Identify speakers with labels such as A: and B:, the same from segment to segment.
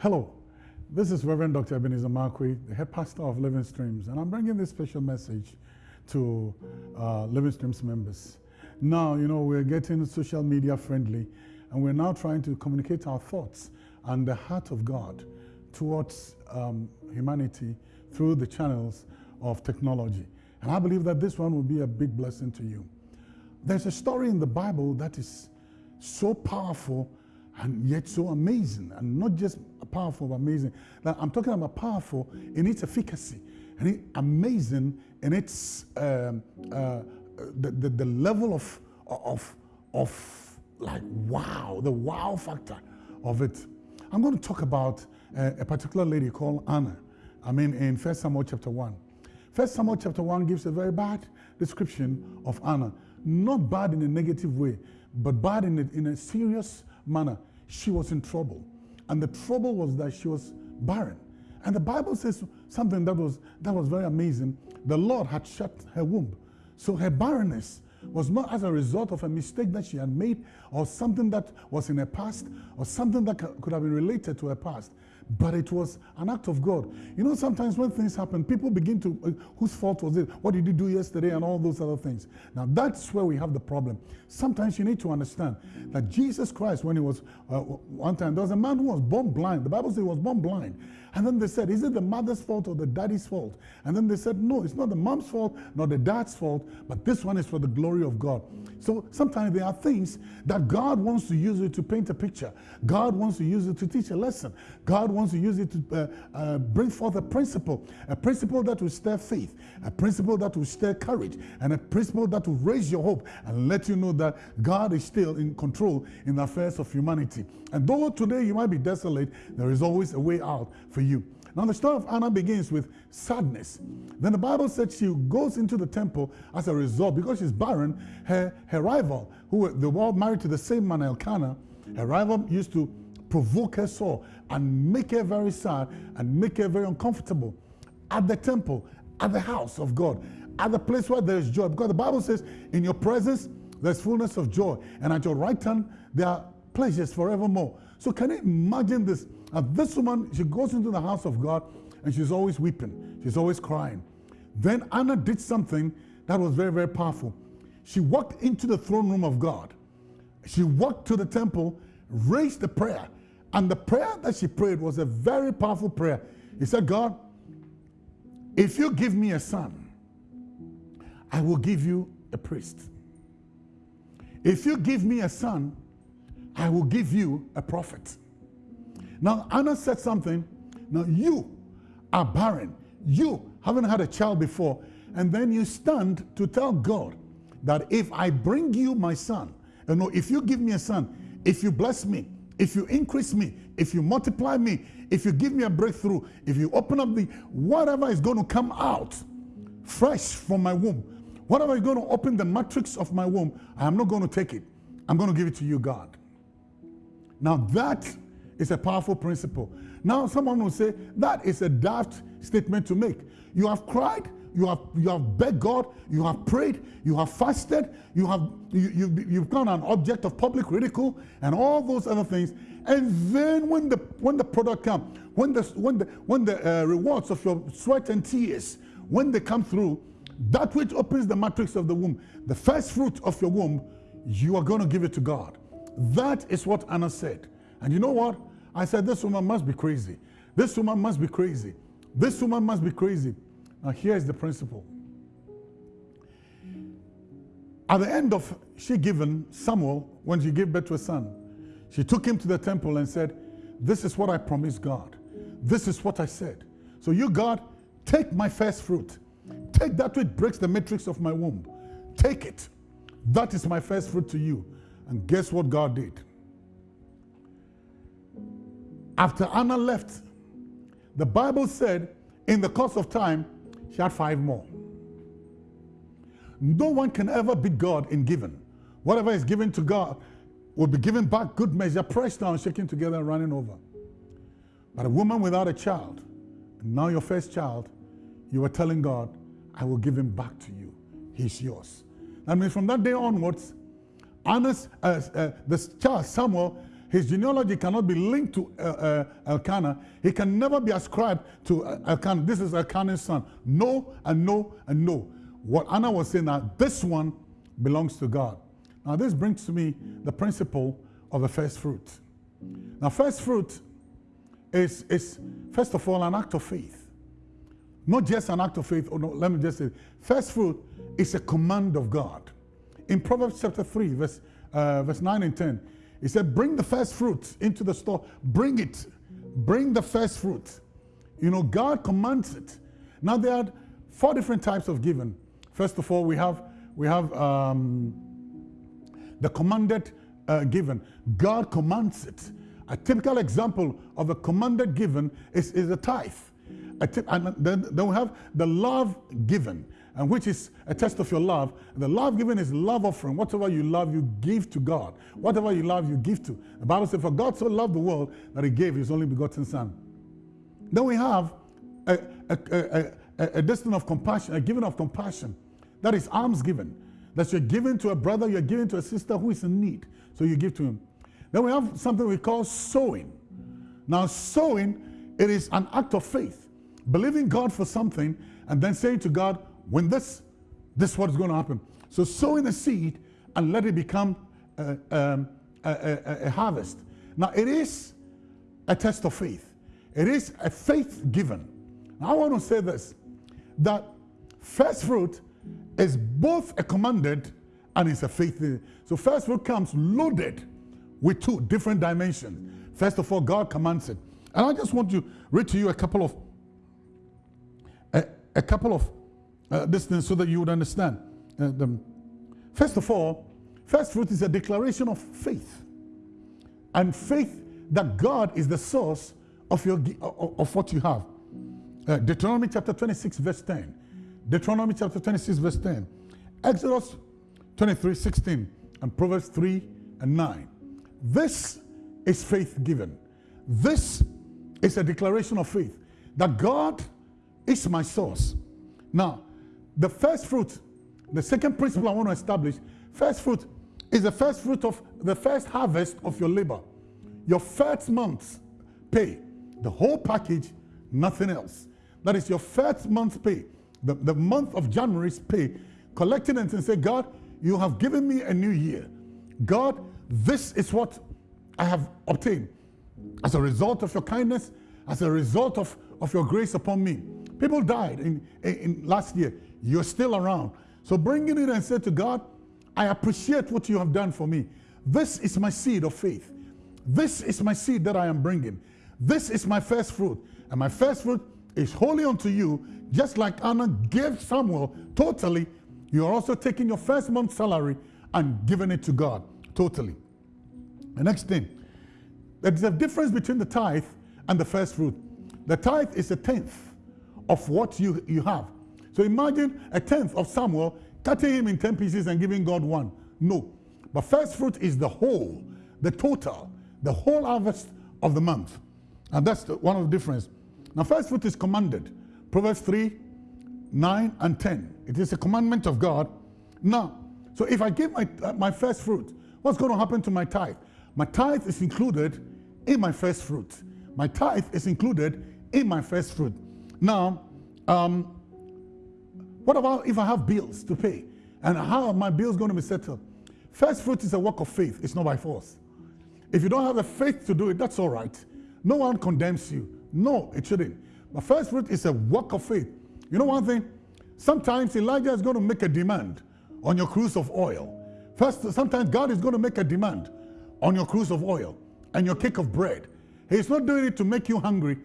A: Hello, this is Reverend Dr. Ebenezer Markwei, the head pastor of Living Streams, and I'm bringing this special message to uh, Living Streams members. Now, you know, we're getting social media friendly, and we're now trying to communicate our thoughts and the heart of God towards um, humanity through the channels of technology. And I believe that this one will be a big blessing to you. There's a story in the Bible that is so powerful and yet so amazing, and not just powerful, but amazing. Now, I'm talking about powerful in its efficacy, and it, amazing in its um, uh, the, the, the level of of of like wow, the wow factor of it. I'm going to talk about a, a particular lady called Anna. I mean, in First Samuel chapter one. First Samuel chapter 1 gives a very bad description of Anna. Not bad in a negative way, but bad in a, in a serious manner. She was in trouble. And the trouble was that she was barren. And the Bible says something that was, that was very amazing. The Lord had shut her womb. So her barrenness was not as a result of a mistake that she had made or something that was in her past or something that could have been related to her past but it was an act of God. You know, sometimes when things happen, people begin to, uh, whose fault was it? What did you do yesterday? And all those other things. Now, that's where we have the problem. Sometimes you need to understand that Jesus Christ, when he was, uh, one time, there was a man who was born blind. The Bible says he was born blind. And then they said, is it the mother's fault or the daddy's fault? And then they said, no, it's not the mom's fault, nor the dad's fault, but this one is for the glory of God. So sometimes there are things that God wants to use it to paint a picture. God wants to use it to teach a lesson. God wants to use it to uh, uh, bring forth a principle, a principle that will stir faith, a principle that will stir courage, and a principle that will raise your hope and let you know that God is still in control in the affairs of humanity. And though today you might be desolate, there is always a way out for you. Now, the story of Anna begins with sadness. Then the Bible said she goes into the temple as a result because she's barren. Her, her rival, who they were all married to the same man, Elkanah, her rival used to provoke her sore and make her very sad and make her very uncomfortable at the temple, at the house of God, at the place where there is joy. Because the Bible says, in your presence, there's fullness of joy, and at your right hand, there are pleasures forevermore. So can you imagine this? This woman, she goes into the house of God and she's always weeping. She's always crying. Then Anna did something that was very, very powerful. She walked into the throne room of God. She walked to the temple, raised the prayer. And the prayer that she prayed was a very powerful prayer. He said, God, if you give me a son, I will give you a priest. If you give me a son, I will give you a prophet. Now, Anna said something. Now, you are barren. You haven't had a child before. And then you stand to tell God that if I bring you my son, you know, if you give me a son, if you bless me, if you increase me, if you multiply me, if you give me a breakthrough, if you open up the whatever is going to come out fresh from my womb, whatever is going to open the matrix of my womb, I am not going to take it. I'm going to give it to you, God. Now that is a powerful principle. Now someone will say, that is a daft statement to make. You have cried, you have, you have begged God, you have prayed, you have fasted, you have, you, you, you've become an object of public ridicule and all those other things. And then when the, when the product comes, when the, when the, when the uh, rewards of your sweat and tears, when they come through, that which opens the matrix of the womb, the first fruit of your womb, you are going to give it to God. That is what Anna said. And you know what? I said, this woman must be crazy. This woman must be crazy. This woman must be crazy. Now, here's the principle. At the end of she given Samuel, when she gave birth to a son, she took him to the temple and said, This is what I promised God. This is what I said. So, you, God, take my first fruit. Take that which breaks the matrix of my womb. Take it. That is my first fruit to you. And guess what God did? After Anna left, the Bible said in the course of time, she had five more. No one can ever beat God in giving. Whatever is given to God will be given back good measure, pressed down, shaken together, and running over. But a woman without a child, now your first child, you were telling God, I will give him back to you. He's yours. That means from that day onwards, Anna's, uh, uh, the child Samuel his genealogy cannot be linked to uh, uh, Elkanah. He can never be ascribed to uh, Elkanah. This is Elkanah's son. No and no and no. What Anna was saying that this one belongs to God. Now this brings to me the principle of the first fruit. Now first fruit is, is first of all an act of faith. Not just an act of faith. Oh no, let me just say, first fruit is a command of God. In Proverbs chapter 3, verse, uh, verse 9 and 10, he said, Bring the first fruit into the store. Bring it. Bring the first fruit. You know, God commands it. Now, there are four different types of giving. First of all, we have, we have um, the commanded uh, given. God commands it. A typical example of a commanded given is, is a tithe. And then, then we have the love given and which is a test of your love. The love given is love offering. Whatever you love, you give to God. Whatever you love, you give to. The Bible says, For God so loved the world that he gave his only begotten Son. Then we have a, a, a, a, a destiny of compassion, a giving of compassion. That is alms given. That you're giving to a brother, you're giving to a sister who is in need. So you give to him. Then we have something we call sowing. Now, sowing, it is an act of faith. Believing God for something and then saying to God, when this, this is what is going to happen. So sowing a seed and let it become a, um, a, a, a harvest. Now it is a test of faith. It is a faith given. Now I want to say this, that first fruit is both a commanded and it's a faith. So first fruit comes loaded with two different dimensions. First of all, God commands it. And I just want to read to you a couple of a, couple of uh, so that you would understand. Uh, the, first of all, first fruit is a declaration of faith. And faith that God is the source of, your, of what you have. Uh, Deuteronomy chapter 26 verse 10. Deuteronomy chapter 26 verse 10. Exodus 23, 16. And Proverbs 3 and 9. This is faith given. This is a declaration of faith that God is my source. Now, the first fruit, the second principle I want to establish, first fruit is the first fruit of the first harvest of your labor. Your first month's pay, the whole package, nothing else. That is your first month's pay, the, the month of January's pay, collecting and say, God, you have given me a new year. God, this is what I have obtained as a result of your kindness, as a result of, of your grace upon me. People died in, in, last year. You're still around. So bring it and say to God, I appreciate what you have done for me. This is my seed of faith. This is my seed that I am bringing. This is my first fruit. And my first fruit is holy unto you, just like Anna gave Samuel totally. You are also taking your first month's salary and giving it to God totally. The next thing, there's a difference between the tithe and the first fruit. The tithe is a tenth of what you, you have. So imagine a tenth of Samuel cutting him in 10 pieces and giving God one. No. But first fruit is the whole, the total, the whole harvest of the month. And that's the, one of the difference. Now, first fruit is commanded. Proverbs 3, 9, and 10. It is a commandment of God. Now, so if I give my, uh, my first fruit, what's going to happen to my tithe? My tithe is included in my first fruit. My tithe is included in my first fruit. Now, um, what about if I have bills to pay? And how are my bills going to be settled? First fruit is a work of faith. It's not by force. If you don't have the faith to do it, that's all right. No one condemns you. No, it shouldn't. But first fruit is a work of faith. You know one thing? Sometimes Elijah is going to make a demand on your cruse of oil. First, sometimes God is going to make a demand on your cruse of oil and your cake of bread. He's not doing it to make you hungry,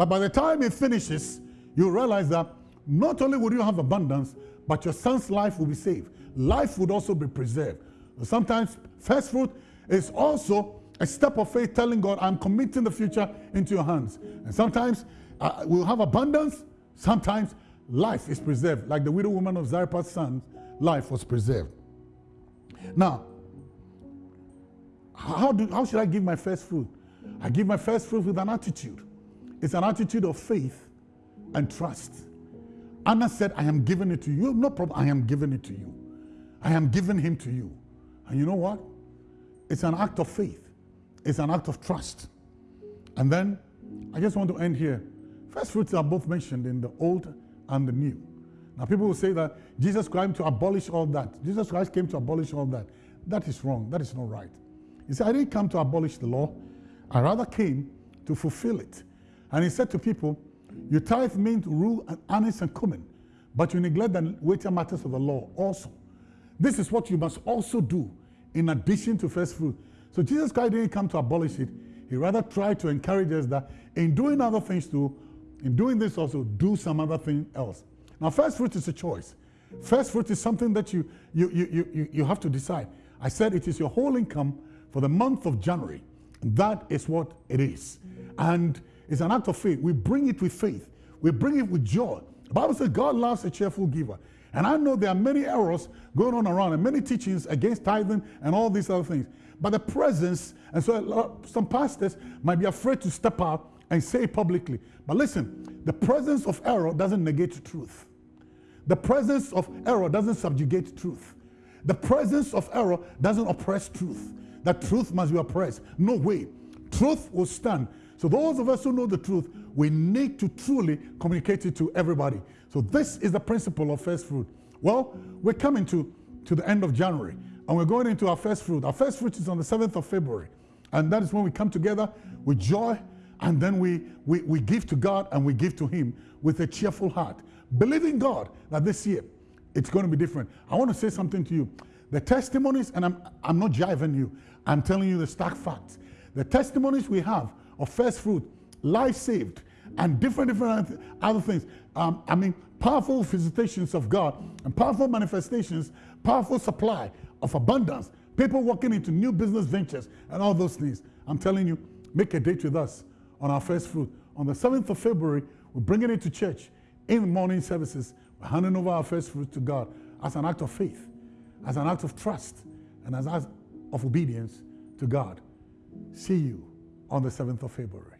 A: but by the time it finishes, you realize that not only will you have abundance, but your son's life will be saved. Life would also be preserved. Sometimes first fruit is also a step of faith telling God, I'm committing the future into your hands. And sometimes uh, we'll have abundance, sometimes life is preserved, like the widow woman of Zarephath's son, life was preserved. Now, how, do, how should I give my first fruit? I give my first fruit with an attitude. It's an attitude of faith and trust. Anna said, I am giving it to you. No problem. I am giving it to you. I am giving him to you. And you know what? It's an act of faith. it's an act of trust. And then I just want to end here. First fruits are both mentioned in the Old and the New. Now, people will say that Jesus came to abolish all that. Jesus Christ came to abolish all that. That is wrong. That is not right. He said, I didn't come to abolish the law. I rather came to fulfill it. And he said to people, You tithe means rue and anise and cumin, but you neglect the weightier matters of the law also. This is what you must also do in addition to first fruit. So Jesus Christ didn't come to abolish it. He rather tried to encourage us that in doing other things too, in doing this also, do some other thing else. Now, first fruit is a choice. First fruit is something that you, you, you, you, you have to decide. I said it is your whole income for the month of January. That is what it is. And it's an act of faith. We bring it with faith. We bring it with joy. The Bible says God loves a cheerful giver. And I know there are many errors going on around and many teachings against tithing and all these other things. But the presence, and so some pastors might be afraid to step out and say publicly. But listen, the presence of error doesn't negate truth. The presence of error doesn't subjugate truth. The presence of error doesn't oppress truth. That truth must be oppressed. No way. Truth will stand. So those of us who know the truth, we need to truly communicate it to everybody. So this is the principle of first fruit. Well, we're coming to, to the end of January and we're going into our first fruit. Our first fruit is on the 7th of February. And that is when we come together with joy and then we, we, we give to God and we give to Him with a cheerful heart, believing God that this year it's going to be different. I want to say something to you. The testimonies, and I'm, I'm not jiving you, I'm telling you the stark facts. The testimonies we have of first fruit, life saved, and different, different other things. Um, I mean, powerful visitations of God and powerful manifestations, powerful supply of abundance, people walking into new business ventures and all those things. I'm telling you, make a date with us on our first fruit. On the 7th of February, we're bringing it to church in morning services. We're handing over our first fruit to God as an act of faith, as an act of trust, and as an act of obedience to God. See you on the 7th of February.